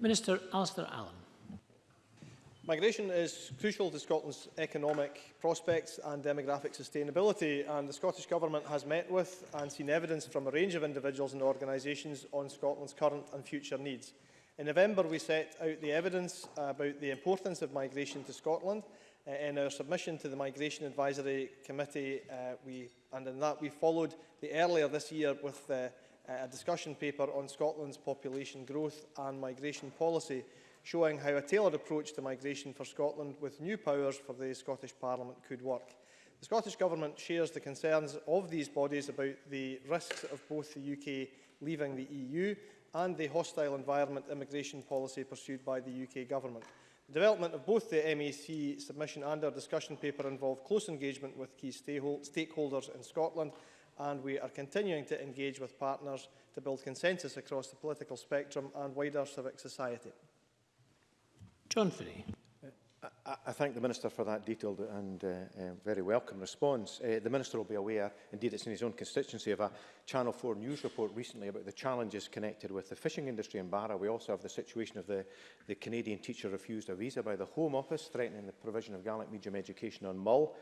Minister Alistair Allen. Migration is crucial to Scotland's economic prospects and demographic sustainability, and the Scottish Government has met with and seen evidence from a range of individuals and organisations on Scotland's current and future needs. In November, we set out the evidence about the importance of migration to Scotland. Uh, in our submission to the Migration Advisory Committee, uh, we, and in that we followed the earlier this year with uh, a discussion paper on Scotland's population growth and migration policy, showing how a tailored approach to migration for Scotland with new powers for the Scottish Parliament could work. The Scottish Government shares the concerns of these bodies about the risks of both the UK leaving the EU and the hostile environment immigration policy pursued by the UK Government. The development of both the MEC submission and our discussion paper involved close engagement with key stakeholders in Scotland and we are continuing to engage with partners to build consensus across the political spectrum and wider civic society. John Finney. I, I thank the Minister for that detailed and uh, uh, very welcome response. Uh, the Minister will be aware, indeed it's in his own constituency, of a Channel 4 news report recently about the challenges connected with the fishing industry in Barra. We also have the situation of the, the Canadian teacher refused a visa by the Home Office, threatening the provision of Gaelic medium education on Mull.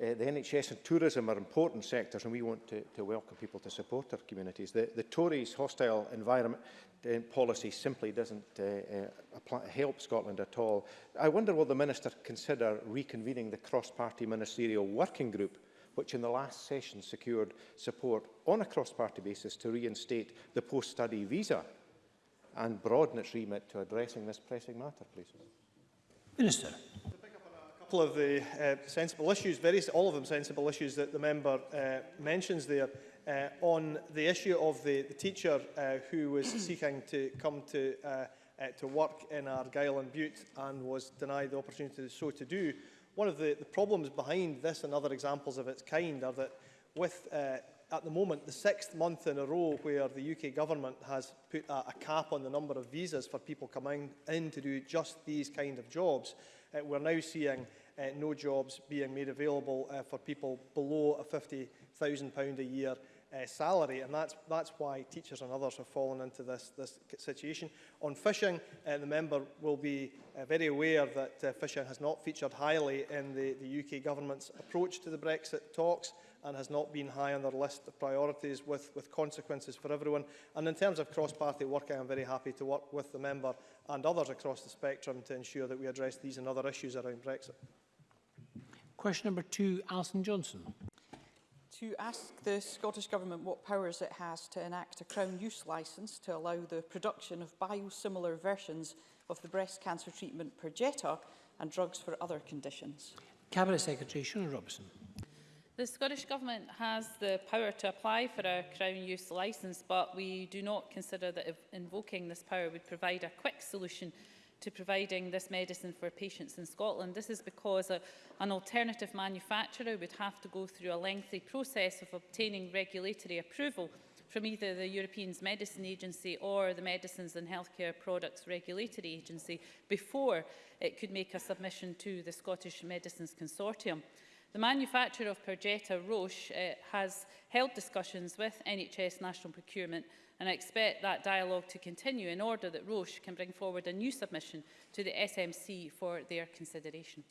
Eh, the NHS and tourism are important sectors and we want to, to welcome people to support our communities. The, the Tories' hostile environment uh, policy simply doesn't uh, uh, apply, help Scotland at all. I wonder will the Minister consider reconvening the cross-party ministerial working group which in the last session secured support on a cross-party basis to reinstate the post-study visa and broaden its remit to addressing this pressing matter, please. Minister couple of the uh, sensible issues, very, all of them sensible issues that the member uh, mentions there, uh, on the issue of the, the teacher uh, who was seeking to come to, uh, uh, to work in Argyll and Butte and was denied the opportunity to, so to do. One of the, the problems behind this and other examples of its kind are that with, uh, at the moment, the sixth month in a row where the UK government has put a, a cap on the number of visas for people coming in to do just these kind of jobs, uh, we're now seeing uh, no jobs being made available uh, for people below a £50,000 a year uh, salary, and that's, that's why teachers and others have fallen into this, this situation. On fishing, uh, the member will be uh, very aware that uh, fishing has not featured highly in the, the UK government's approach to the Brexit talks and has not been high on their list of priorities with, with consequences for everyone. And in terms of cross-party work, I am very happy to work with the member and others across the spectrum to ensure that we address these and other issues around Brexit. Question number two, Alison Johnson. To ask the Scottish Government what powers it has to enact a Crown Use Licence to allow the production of biosimilar versions of the breast cancer treatment Perjeta and drugs for other conditions. Cabinet Secretary Shona Robertson. The Scottish Government has the power to apply for a Crown Use Licence, but we do not consider that invoking this power would provide a quick solution to providing this medicine for patients in Scotland. This is because a, an alternative manufacturer would have to go through a lengthy process of obtaining regulatory approval from either the European Medicine Agency or the Medicines and Healthcare Products Regulatory Agency before it could make a submission to the Scottish Medicines Consortium. The manufacturer of Perjeta, Roche, uh, has held discussions with NHS National Procurement and I expect that dialogue to continue in order that Roche can bring forward a new submission to the SMC for their consideration.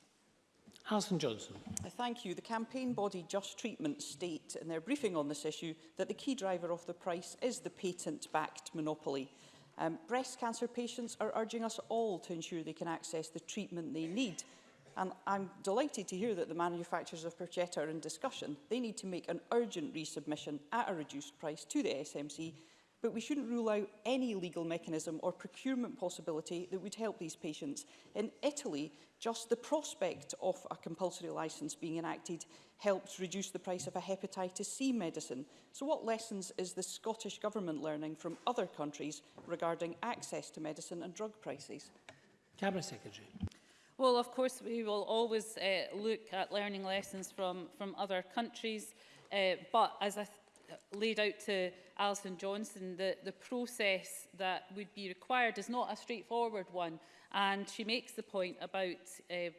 Alison Johnson. I uh, thank you. The campaign body Just Treatment state in their briefing on this issue that the key driver of the price is the patent-backed monopoly. Um, breast cancer patients are urging us all to ensure they can access the treatment they need. And I'm delighted to hear that the manufacturers of Perchetta are in discussion. They need to make an urgent resubmission at a reduced price to the SMC but we shouldn't rule out any legal mechanism or procurement possibility that would help these patients. In Italy, just the prospect of a compulsory licence being enacted helps reduce the price of a hepatitis C medicine. So what lessons is the Scottish Government learning from other countries regarding access to medicine and drug prices? Cabinet Secretary. Well, of course, we will always uh, look at learning lessons from, from other countries. Uh, but as I laid out to Alison Johnson that the process that would be required is not a straightforward one. And she makes the point about uh,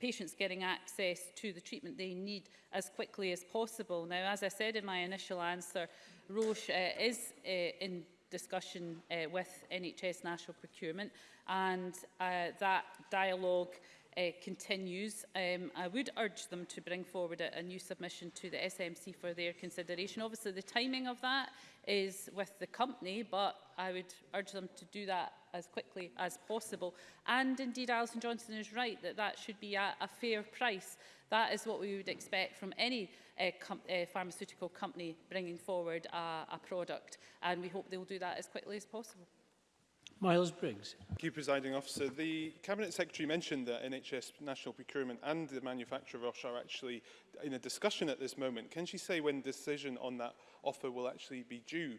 patients getting access to the treatment they need as quickly as possible. Now, as I said in my initial answer, Roche uh, is uh, in discussion uh, with NHS national procurement and uh, that dialogue uh, continues. Um, I would urge them to bring forward a, a new submission to the SMC for their consideration. Obviously, the timing of that is with the company, but I would urge them to do that as quickly as possible. And indeed, Alison Johnson is right that that should be at a fair price. That is what we would expect from any uh, com uh, pharmaceutical company bringing forward a, a product. And we hope they will do that as quickly as possible. Miles Briggs. Thank you, Presiding Officer. The Cabinet Secretary mentioned that NHS national procurement and the manufacturer of Roche are actually in a discussion at this moment. Can she say when decision on that offer will actually be due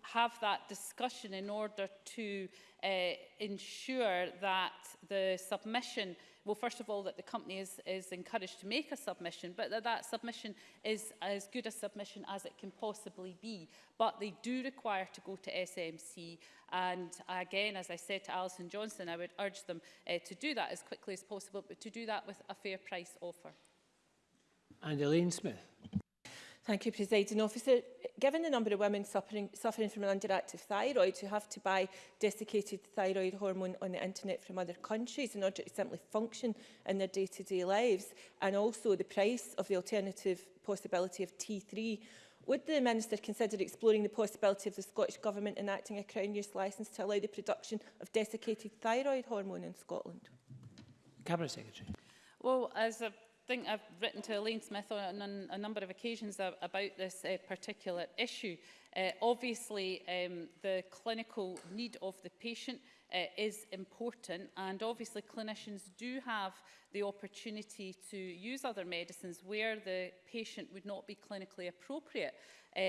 have that discussion in order to uh, ensure that the submission well, first of all, that the company is, is encouraged to make a submission, but that that submission is as good a submission as it can possibly be. But they do require to go to SMC. And again, as I said to Alison Johnson, I would urge them uh, to do that as quickly as possible, but to do that with a fair price offer. And Elaine Smith. Thank you, Presiding Officer given the number of women suffering, suffering from an underactive thyroid who have to buy desiccated thyroid hormone on the internet from other countries in order to simply function in their day-to-day -day lives, and also the price of the alternative possibility of T3 Would the Minister consider exploring the possibility of the Scottish Government enacting a Crown Use licence to allow the production of desiccated thyroid hormone in Scotland? Cabinet Secretary. Well, as a think I've written to Elaine Smith on, on a number of occasions about this uh, particular issue. Uh, obviously, um, the clinical need of the patient uh, is important and obviously clinicians do have the opportunity to use other medicines where the patient would not be clinically appropriate uh,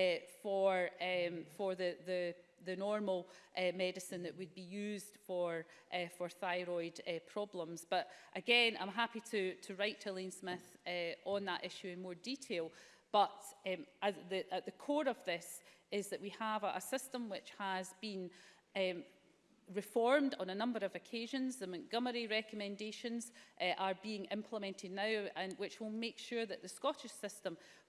for, um, for the, the the normal uh, medicine that would be used for, uh, for thyroid uh, problems. But again, I'm happy to, to write to Elaine Smith uh, on that issue in more detail. But um, at, the, at the core of this is that we have a, a system which has been um, reformed on a number of occasions. The Montgomery recommendations uh, are being implemented now and which will make sure that the Scottish system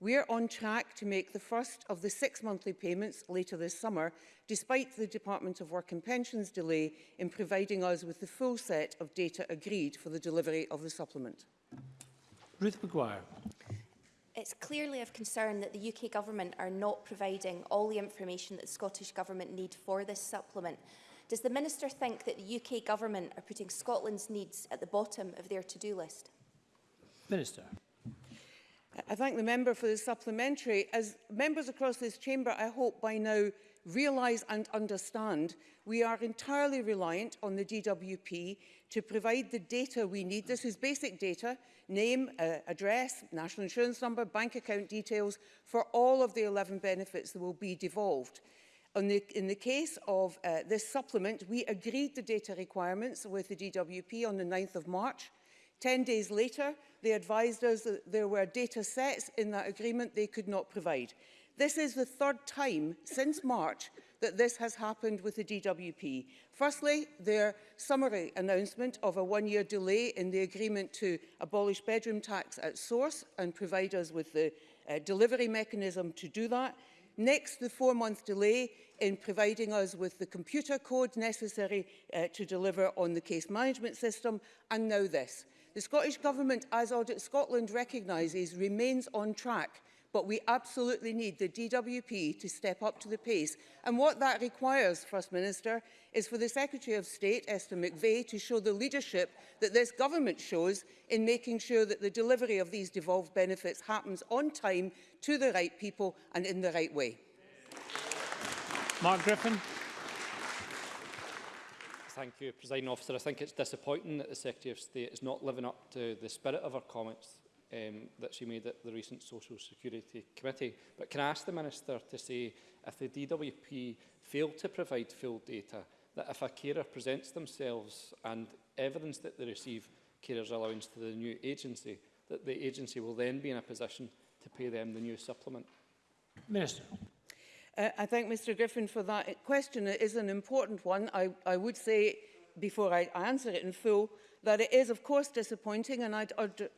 We're on track to make the first of the six monthly payments later this summer, despite the Department of Work and Pensions delay in providing us with the full set of data agreed for the delivery of the supplement. Ruth McGuire. It's clearly of concern that the UK Government are not providing all the information that the Scottish Government need for this supplement. Does the Minister think that the UK Government are putting Scotland's needs at the bottom of their to-do list? Minister. I thank the member for the supplementary. As members across this chamber, I hope by now realise and understand we are entirely reliant on the DWP to provide the data we need. This is basic data, name, uh, address, national insurance number, bank account details for all of the 11 benefits that will be devolved. In the, in the case of uh, this supplement, we agreed the data requirements with the DWP on the 9th of March. Ten days later, they advised us that there were data sets in that agreement they could not provide. This is the third time since March that this has happened with the DWP. Firstly, their summary announcement of a one-year delay in the agreement to abolish bedroom tax at source and provide us with the uh, delivery mechanism to do that. Next, the four-month delay in providing us with the computer code necessary uh, to deliver on the case management system, and now this. The Scottish Government, as Audit Scotland recognises, remains on track but we absolutely need the DWP to step up to the pace. And what that requires, First Minister, is for the Secretary of State, Esther McVeigh, to show the leadership that this government shows in making sure that the delivery of these devolved benefits happens on time to the right people and in the right way. Mark Griffin. Thank you, President Officer. I think it's disappointing that the Secretary of State is not living up to the spirit of our comments um, that she made at the recent Social Security Committee. But can I ask the Minister to say if the DWP failed to provide full data, that if a carer presents themselves and evidence that they receive carers allowance to the new agency, that the agency will then be in a position to pay them the new supplement? Minister. Uh, I thank Mr Griffin for that question. It is an important one. I, I would say before I answer it in full, that it is of course disappointing and I'd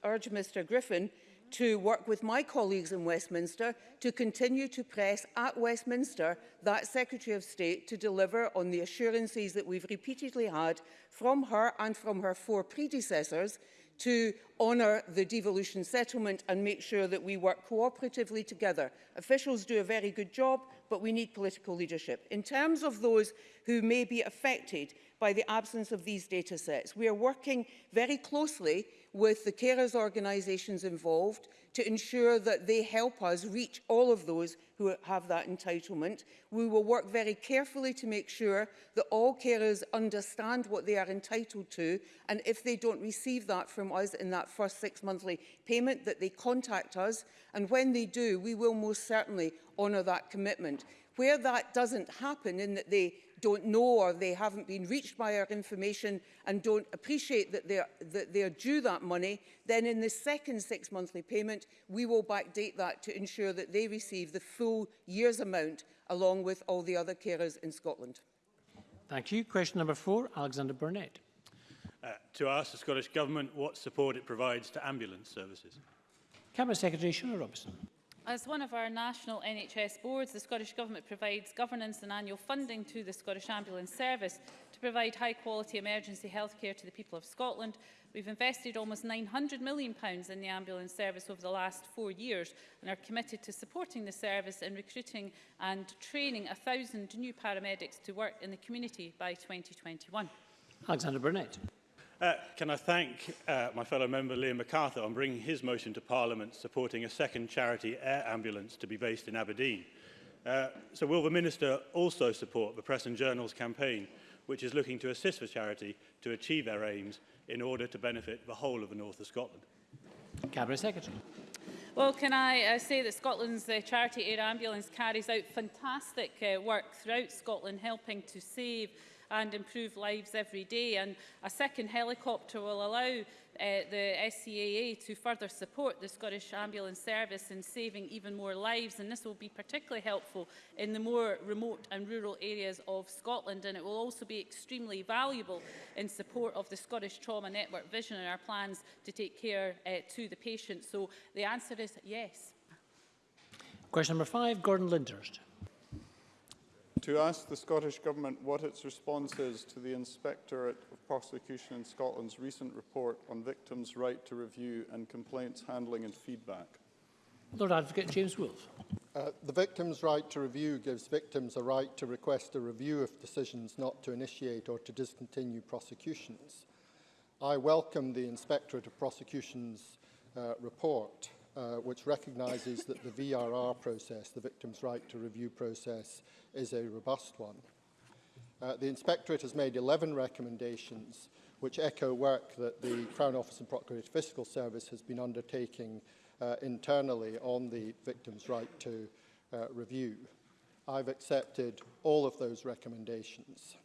urge, Mr Griffin to work with my colleagues in Westminster to continue to press at Westminster that Secretary of State to deliver on the assurances that we've repeatedly had from her and from her four predecessors to honour the devolution settlement and make sure that we work cooperatively together. Officials do a very good job, but we need political leadership. In terms of those who may be affected by the absence of these data sets, we are working very closely with the carers organisations involved to ensure that they help us reach all of those who have that entitlement. We will work very carefully to make sure that all carers understand what they are entitled to and if they don't receive that from us in that first six monthly payment that they contact us and when they do we will most certainly honour that commitment. Where that doesn't happen in that they don't know or they haven't been reached by our information and don't appreciate that they're, that they're due that money, then in the second six monthly payment, we will backdate that to ensure that they receive the full year's amount along with all the other carers in Scotland. Thank you. Question number four, Alexander Burnett. Uh, to ask the Scottish Government what support it provides to ambulance services. Cabinet Secretary Shona Robinson. As one of our national NHS boards, the Scottish Government provides governance and annual funding to the Scottish Ambulance Service to provide high-quality emergency healthcare to the people of Scotland. We've invested almost £900 million in the ambulance service over the last four years and are committed to supporting the service in recruiting and training 1,000 new paramedics to work in the community by 2021. Alexander Burnett. Uh, can I thank uh, my fellow member Liam MacArthur on bringing his motion to Parliament supporting a second charity air ambulance to be based in Aberdeen. Uh, so will the Minister also support the Press and Journals campaign, which is looking to assist the charity to achieve their aims in order to benefit the whole of the north of Scotland? Cabinet Secretary. Well, can I uh, say that Scotland's uh, charity Air Ambulance carries out fantastic uh, work throughout Scotland, helping to save and improve lives every day. And a second helicopter will allow uh, the SCAA e to further support the Scottish Ambulance Service in saving even more lives and this will be particularly helpful in the more remote and rural areas of Scotland and it will also be extremely valuable in support of the Scottish Trauma Network vision and our plans to take care uh, to the patient. So the answer is yes. Question number five, Gordon Lindhurst to ask the Scottish Government what its response is to the Inspectorate of Prosecution in Scotland's recent report on victims' right to review and complaints handling and feedback. Lord Advocate James Wolfe. Uh, the victim's right to review gives victims a right to request a review of decisions not to initiate or to discontinue prosecutions. I welcome the Inspectorate of Prosecution's uh, report uh, which recognises that the VRR process, the Victims' Right to Review process, is a robust one. Uh, the Inspectorate has made 11 recommendations which echo work that the Crown Office and Procurator Fiscal Service has been undertaking uh, internally on the victim's right to uh, review. I've accepted all of those recommendations.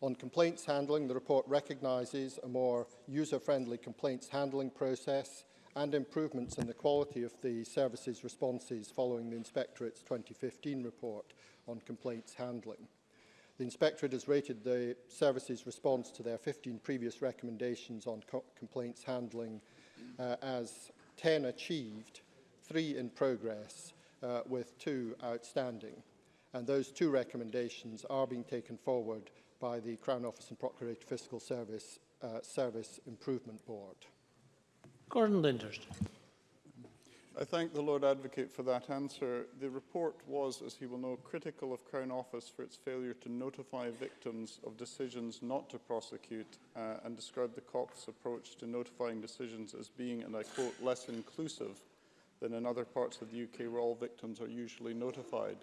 On complaints handling, the report recognises a more user-friendly complaints handling process and improvements in the quality of the services responses following the Inspectorate's 2015 report on complaints handling. The Inspectorate has rated the services response to their 15 previous recommendations on co complaints handling uh, as 10 achieved, 3 in progress, uh, with 2 outstanding. And those two recommendations are being taken forward by the Crown Office and Procurator Fiscal Service uh, Service Improvement Board. Gordon Lindhurst. I thank the Lord Advocate for that answer. The report was, as he will know, critical of Crown Office for its failure to notify victims of decisions not to prosecute uh, and described the COP's approach to notifying decisions as being, and I quote, less inclusive than in other parts of the UK where all victims are usually notified.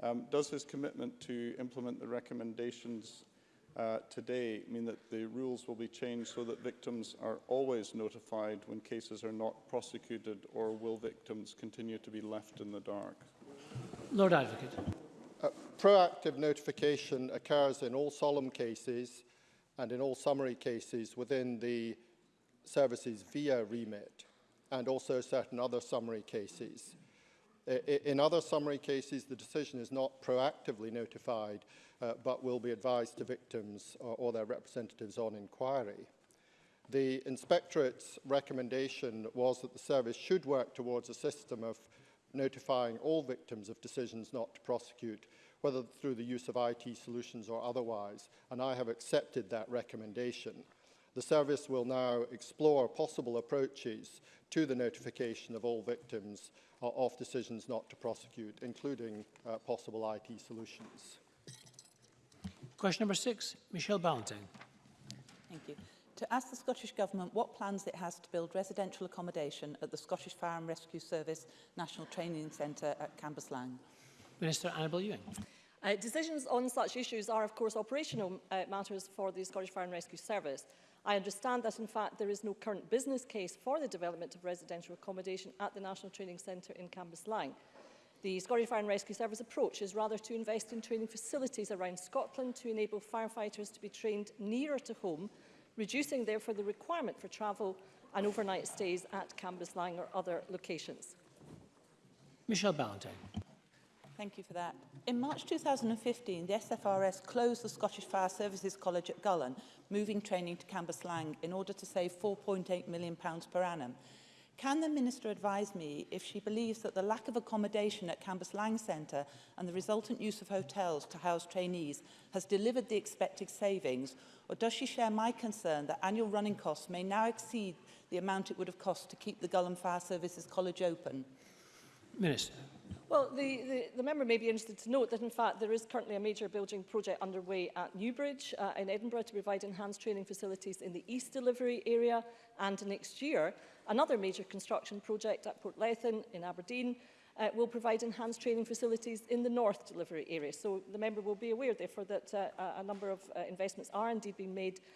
Um, does his commitment to implement the recommendations uh, today mean that the rules will be changed so that victims are always notified when cases are not prosecuted or will victims continue to be left in the dark? Lord Advocate. Uh, proactive notification occurs in all solemn cases and in all summary cases within the services via remit and also certain other summary cases. in other summary cases, the decision is not proactively notified, uh, but will be advised to victims or, uh, or their representatives on inquiry. The Inspectorate's recommendation was that the service should work towards a system of notifying all victims of decisions not to prosecute, whether through the use of IT solutions or otherwise, and I have accepted that recommendation. The service will now explore possible approaches to the notification of all victims uh, of decisions not to prosecute, including uh, possible IT solutions. Question number six, Michelle Ballantyne. Thank you. To ask the Scottish Government what plans it has to build residential accommodation at the Scottish Fire and Rescue Service National Training Centre at Cambuslang. Minister Annabel Ewing. Uh, decisions on such issues are, of course, operational uh, matters for the Scottish Fire and Rescue Service. I understand that, in fact, there is no current business case for the development of residential accommodation at the National Training Centre in Cambuslang. The Scottish Fire and Rescue Service approach is rather to invest in training facilities around Scotland to enable firefighters to be trained nearer to home, reducing therefore the requirement for travel and overnight stays at Cambus Lang or other locations. Michelle Ballantyne. Thank you for that. In March 2015, the SFRS closed the Scottish Fire Services College at Gullen, moving training to Cambus Lang in order to save £4.8 million per annum. Can the Minister advise me if she believes that the lack of accommodation at Campus Lang Centre and the resultant use of hotels to house trainees has delivered the expected savings, or does she share my concern that annual running costs may now exceed the amount it would have cost to keep the Gullum Fire Services College open? Minister. Well, the, the, the member may be interested to note that, in fact, there is currently a major building project underway at Newbridge uh, in Edinburgh to provide enhanced training facilities in the East delivery area. And next year, another major construction project at Port Lethen in Aberdeen uh, will provide enhanced training facilities in the North delivery area. So the member will be aware, therefore, that uh, a number of uh, investments are indeed being made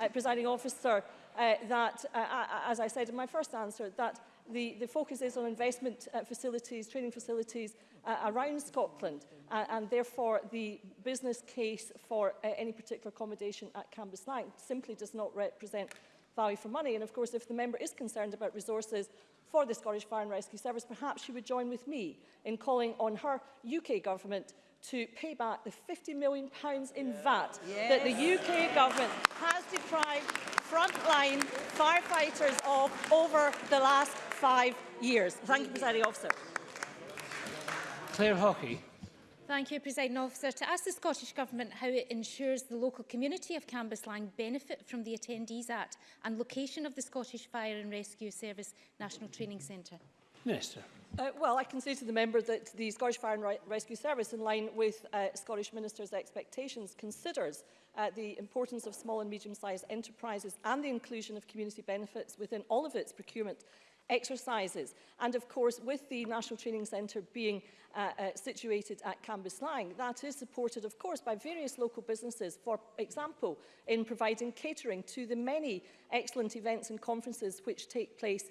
uh, presiding officer, uh, that, uh, as I said in my first answer, that the, the focus is on investment uh, facilities, training facilities, uh, around Scotland. Uh, and therefore, the business case for uh, any particular accommodation at Cambus Lang simply does not represent value for money. And of course, if the member is concerned about resources for the Scottish Fire and Rescue Service, perhaps she would join with me in calling on her UK government to pay back the £50 million in yeah. VAT yes. that the UK government has deprived frontline firefighters of over the last five years. Thank you, Presiding Officer. Claire Hockey. Thank you, President Officer. To ask the Scottish Government how it ensures the local community of Cambuslang benefit from the Attendees Act and location of the Scottish Fire and Rescue Service National Training Centre. Minister. Uh, well, I can say to the member that the Scottish Fire and Re Rescue Service, in line with uh, Scottish Minister's expectations, considers uh, the importance of small and medium-sized enterprises and the inclusion of community benefits within all of its procurement exercises. And of course, with the National Training Centre being uh, uh, situated at Cambus Lang, that is supported, of course, by various local businesses, for example, in providing catering to the many excellent events and conferences which take place